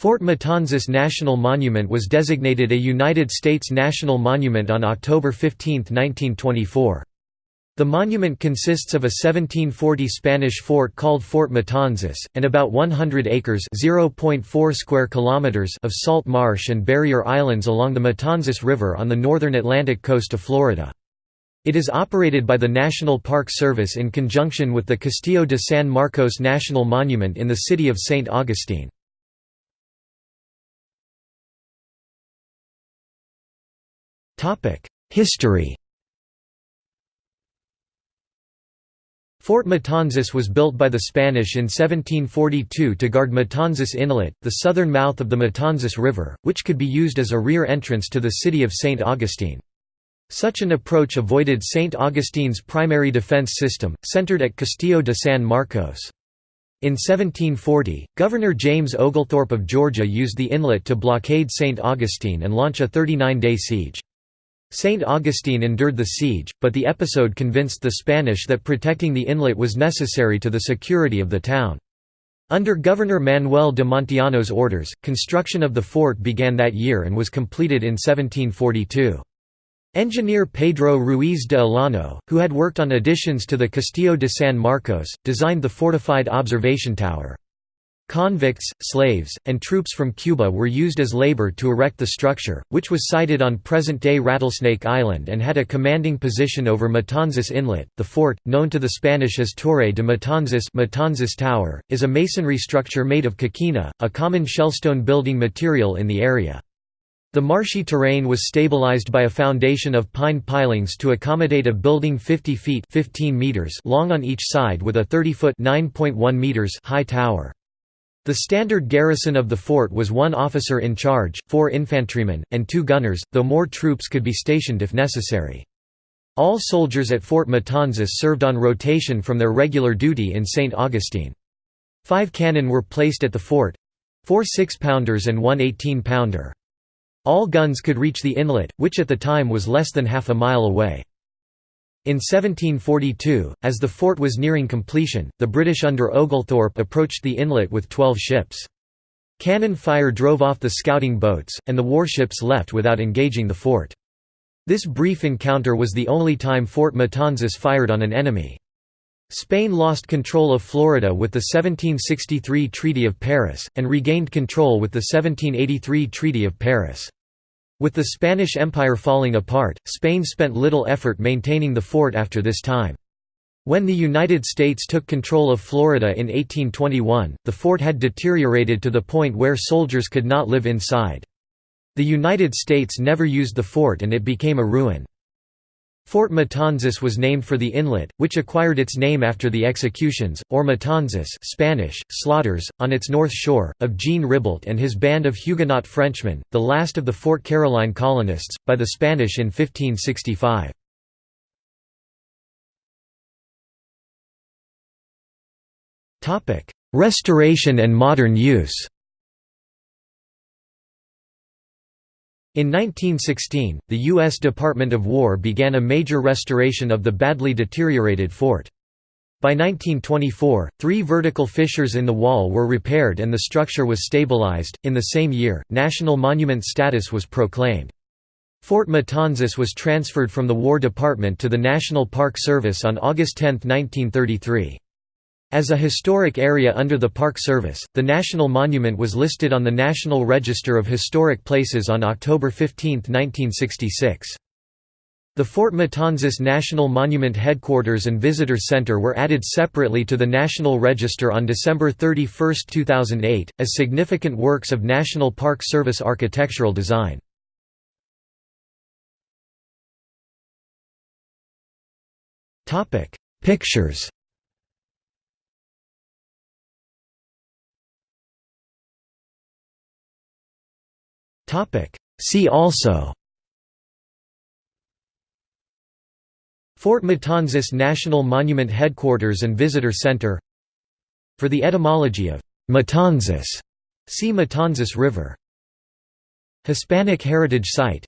Fort Matanzas National Monument was designated a United States National Monument on October 15, 1924. The monument consists of a 1740 Spanish fort called Fort Matanzas, and about 100 acres square kilometers of salt marsh and barrier islands along the Matanzas River on the northern Atlantic coast of Florida. It is operated by the National Park Service in conjunction with the Castillo de San Marcos National Monument in the city of St. Augustine. History Fort Matanzas was built by the Spanish in 1742 to guard Matanzas Inlet, the southern mouth of the Matanzas River, which could be used as a rear entrance to the city of St. Augustine. Such an approach avoided St. Augustine's primary defense system, centered at Castillo de San Marcos. In 1740, Governor James Oglethorpe of Georgia used the inlet to blockade St. Augustine and launch a 39-day siege. St. Augustine endured the siege, but the episode convinced the Spanish that protecting the inlet was necessary to the security of the town. Under Governor Manuel de Montiano's orders, construction of the fort began that year and was completed in 1742. Engineer Pedro Ruiz de Olano, who had worked on additions to the Castillo de San Marcos, designed the fortified observation tower. Convicts, slaves, and troops from Cuba were used as labor to erect the structure, which was sited on present-day Rattlesnake Island and had a commanding position over Matanzas Inlet. The fort, known to the Spanish as Torre de Matanzas, Matanzas Tower, is a masonry structure made of coquina, a common shellstone building material in the area. The marshy terrain was stabilized by a foundation of pine pilings to accommodate a building 50 feet 15 meters long on each side with a 30-foot meters high tower. The standard garrison of the fort was one officer in charge, four infantrymen, and two gunners, though more troops could be stationed if necessary. All soldiers at Fort Matanzas served on rotation from their regular duty in St. Augustine. Five cannon were placed at the fort—four six-pounders and one 18-pounder. All guns could reach the inlet, which at the time was less than half a mile away. In 1742, as the fort was nearing completion, the British under Oglethorpe approached the inlet with twelve ships. Cannon fire drove off the scouting boats, and the warships left without engaging the fort. This brief encounter was the only time Fort Matanzas fired on an enemy. Spain lost control of Florida with the 1763 Treaty of Paris, and regained control with the 1783 Treaty of Paris. With the Spanish Empire falling apart, Spain spent little effort maintaining the fort after this time. When the United States took control of Florida in 1821, the fort had deteriorated to the point where soldiers could not live inside. The United States never used the fort and it became a ruin. Fort Matanzas was named for the inlet, which acquired its name after the executions, or matanzas Spanish, slaughters, on its north shore, of Jean Ribault and his band of Huguenot Frenchmen, the last of the Fort Caroline colonists, by the Spanish in 1565. Restoration and modern use In 1916, the U.S. Department of War began a major restoration of the badly deteriorated fort. By 1924, three vertical fissures in the wall were repaired and the structure was stabilized. In the same year, national monument status was proclaimed. Fort Matanzas was transferred from the War Department to the National Park Service on August 10, 1933. As a historic area under the Park Service, the National Monument was listed on the National Register of Historic Places on October 15, 1966. The Fort Matanzas National Monument Headquarters and Visitor Center were added separately to the National Register on December 31, 2008, as significant works of National Park Service architectural design. Pictures See also Fort Matanzas National Monument Headquarters and Visitor Center For the etymology of Matanzas, see Matanzas River. Hispanic Heritage Site